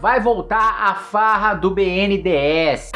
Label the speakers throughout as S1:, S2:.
S1: vai voltar a farra do BNDES.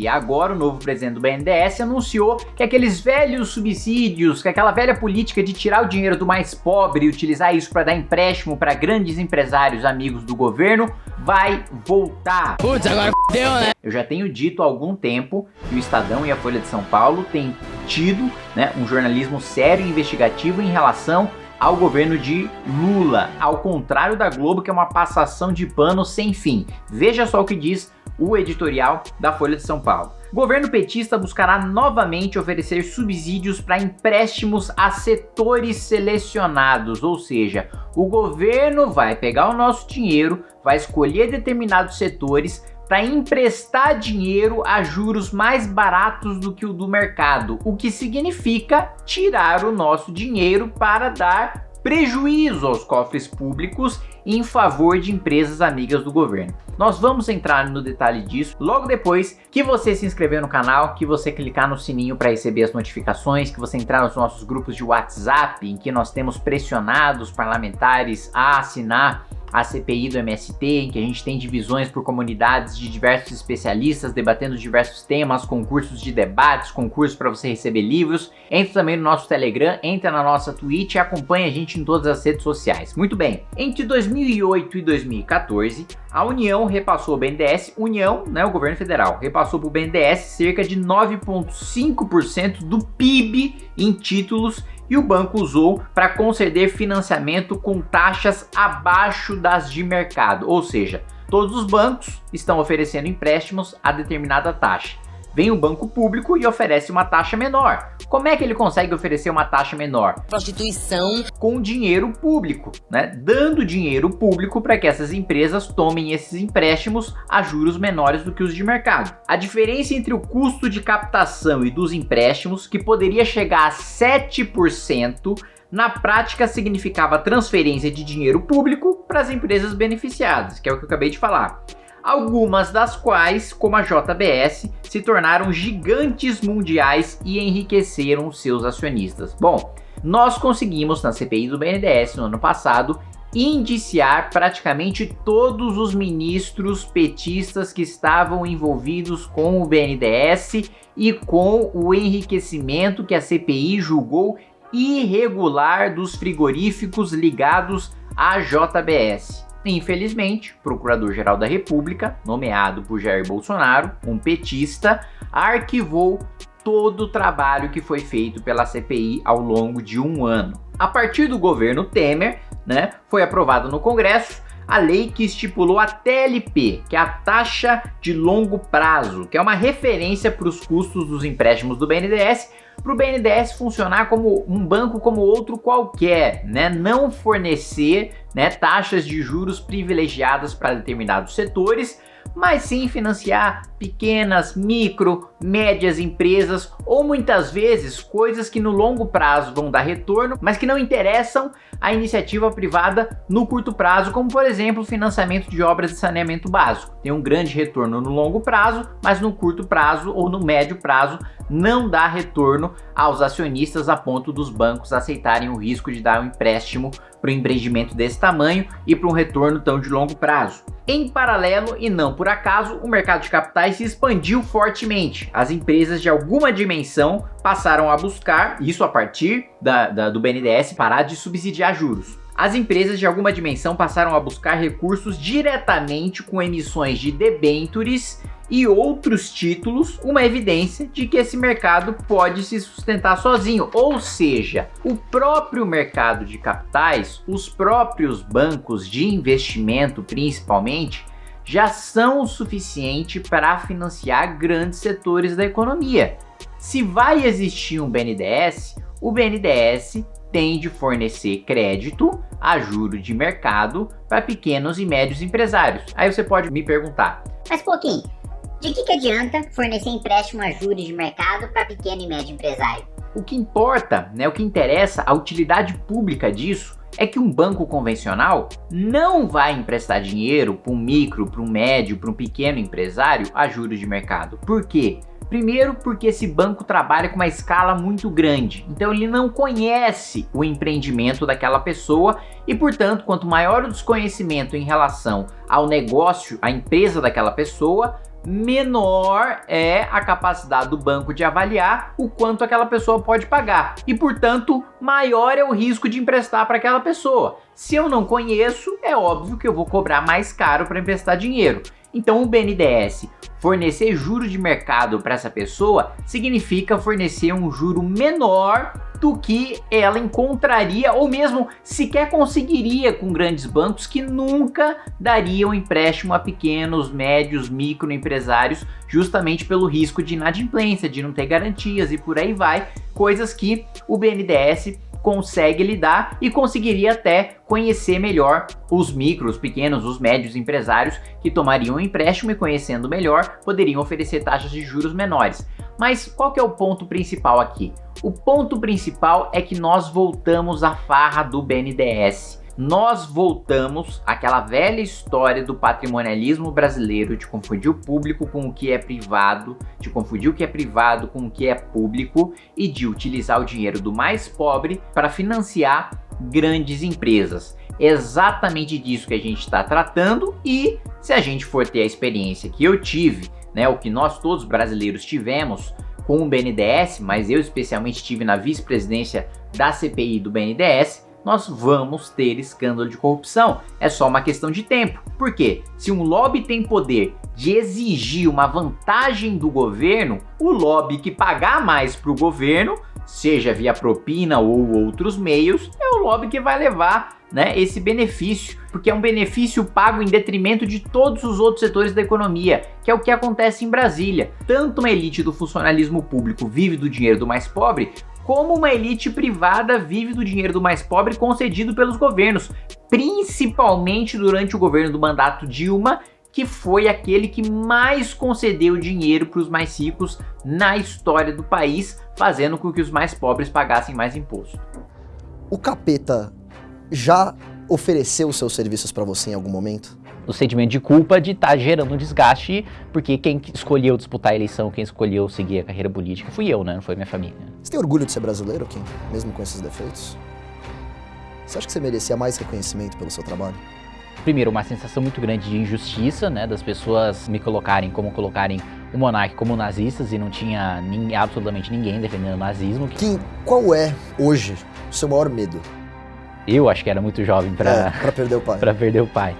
S1: E agora o novo presidente do BNDES anunciou que aqueles velhos subsídios, que aquela velha política de tirar o dinheiro do mais pobre e utilizar isso para dar empréstimo para grandes empresários amigos do governo, vai voltar.
S2: Putz, agora deu, né?
S1: Eu já tenho dito há algum tempo que o Estadão e a Folha de São Paulo têm tido né, um jornalismo sério e investigativo em relação ao governo de Lula, ao contrário da Globo, que é uma passação de pano sem fim. Veja só o que diz o editorial da Folha de São Paulo. Governo petista buscará novamente oferecer subsídios para empréstimos a setores selecionados, ou seja, o governo vai pegar o nosso dinheiro, vai escolher determinados setores para emprestar dinheiro a juros mais baratos do que o do mercado, o que significa tirar o nosso dinheiro para dar prejuízo aos cofres públicos em favor de empresas amigas do governo. Nós vamos entrar no detalhe disso logo depois que você se inscrever no canal, que você clicar no sininho para receber as notificações, que você entrar nos nossos grupos de WhatsApp, em que nós temos pressionado os parlamentares a assinar a CPI do MST, em que a gente tem divisões por comunidades de diversos especialistas debatendo diversos temas, concursos de debates, concursos para você receber livros. Entre também no nosso Telegram, entra na nossa Twitch e acompanha a gente em todas as redes sociais. Muito bem, entre 2008 e 2014, a União repassou o BNDES, União, né, o governo federal, repassou para o BNDES cerca de 9,5% do PIB em títulos e o banco usou para conceder financiamento com taxas abaixo das de mercado, ou seja, todos os bancos estão oferecendo empréstimos a determinada taxa vem o banco público e oferece uma taxa menor. Como é que ele consegue oferecer uma taxa menor?
S2: Prostituição.
S1: Com dinheiro público, né? Dando dinheiro público para que essas empresas tomem esses empréstimos a juros menores do que os de mercado. A diferença entre o custo de captação e dos empréstimos, que poderia chegar a 7%, na prática significava transferência de dinheiro público para as empresas beneficiadas, que é o que eu acabei de falar algumas das quais, como a JBS, se tornaram gigantes mundiais e enriqueceram seus acionistas. Bom, nós conseguimos na CPI do BNDES no ano passado indiciar praticamente todos os ministros petistas que estavam envolvidos com o BNDES e com o enriquecimento que a CPI julgou irregular dos frigoríficos ligados à JBS. Infelizmente, Procurador-Geral da República, nomeado por Jair Bolsonaro, um petista, arquivou todo o trabalho que foi feito pela CPI ao longo de um ano. A partir do governo Temer, né, foi aprovado no Congresso a lei que estipulou a TLP, que é a taxa de longo prazo, que é uma referência para os custos dos empréstimos do BNDES, para o BNDES funcionar como um banco como outro qualquer, né? não fornecer né, taxas de juros privilegiadas para determinados setores, mas sim financiar pequenas, micro, médias empresas ou muitas vezes coisas que no longo prazo vão dar retorno, mas que não interessam a iniciativa privada no curto prazo, como por exemplo o financiamento de obras de saneamento básico. Tem um grande retorno no longo prazo, mas no curto prazo ou no médio prazo não dá retorno aos acionistas a ponto dos bancos aceitarem o risco de dar um empréstimo para um empreendimento desse tamanho e para um retorno tão de longo prazo. Em paralelo, e não por acaso, o mercado de capitais se expandiu fortemente. As empresas de alguma dimensão passaram a buscar, isso a partir da, da, do BNDES, parar de subsidiar juros. As empresas de alguma dimensão passaram a buscar recursos diretamente com emissões de debêntures e outros títulos uma evidência de que esse mercado pode se sustentar sozinho, ou seja, o próprio mercado de capitais, os próprios bancos de investimento principalmente, já são o suficiente para financiar grandes setores da economia. Se vai existir um BNDES, o BNDES tem de fornecer crédito a juro de mercado para pequenos e médios empresários. Aí você pode me perguntar,
S3: mas pouquinho, de que, que adianta fornecer empréstimo a juros de mercado para pequeno e médio empresário?
S1: O que importa, né, o que interessa, a utilidade pública disso é que um banco convencional não vai emprestar dinheiro para um micro, para um médio, para um pequeno empresário a juros de mercado. Por quê? Primeiro, porque esse banco trabalha com uma escala muito grande, então ele não conhece o empreendimento daquela pessoa e, portanto, quanto maior o desconhecimento em relação ao negócio, à empresa daquela pessoa, menor é a capacidade do banco de avaliar o quanto aquela pessoa pode pagar e, portanto, maior é o risco de emprestar para aquela pessoa. Se eu não conheço, é óbvio que eu vou cobrar mais caro para emprestar dinheiro. Então o BNDES fornecer juro de mercado para essa pessoa significa fornecer um juro menor do que ela encontraria ou mesmo sequer conseguiria com grandes bancos que nunca dariam empréstimo a pequenos, médios, microempresários justamente pelo risco de inadimplência, de não ter garantias e por aí vai, coisas que o BNDES consegue lidar e conseguiria até conhecer melhor os micros, pequenos, os médios empresários que tomariam um empréstimo e conhecendo melhor poderiam oferecer taxas de juros menores. Mas qual que é o ponto principal aqui? O ponto principal é que nós voltamos à farra do BNDES nós voltamos àquela velha história do patrimonialismo brasileiro de confundir o público com o que é privado, de confundir o que é privado com o que é público e de utilizar o dinheiro do mais pobre para financiar grandes empresas. Exatamente disso que a gente está tratando e se a gente for ter a experiência que eu tive, né, o que nós todos brasileiros tivemos com o BNDES, mas eu especialmente tive na vice-presidência da CPI do BNDES, nós vamos ter escândalo de corrupção. É só uma questão de tempo. Por quê? Se um lobby tem poder de exigir uma vantagem do governo, o lobby que pagar mais para o governo, seja via propina ou outros meios, é o lobby que vai levar né, esse benefício, porque é um benefício pago em detrimento de todos os outros setores da economia, que é o que acontece em Brasília. Tanto uma elite do funcionalismo público vive do dinheiro do mais pobre, como uma elite privada vive do dinheiro do mais pobre concedido pelos governos, principalmente durante o governo do mandato Dilma, que foi aquele que mais concedeu dinheiro para os mais ricos na história do país, fazendo com que os mais pobres pagassem mais imposto.
S4: O capeta já ofereceu seus serviços para você em algum momento?
S5: o sentimento de culpa de estar tá gerando um desgaste, porque quem escolheu disputar a eleição, quem escolheu seguir a carreira política fui eu, né? Não foi minha família.
S4: Você tem orgulho de ser brasileiro, Kim? Mesmo com esses defeitos? Você acha que você merecia mais reconhecimento pelo seu trabalho?
S5: Primeiro, uma sensação muito grande de injustiça, né? Das pessoas me colocarem como colocarem o monarca como nazistas e não tinha nem, absolutamente ninguém defendendo o nazismo.
S4: Kim, qual é, hoje, o seu maior medo?
S5: Eu acho que era muito jovem para
S4: é, perder o pai.
S5: para perder o pai.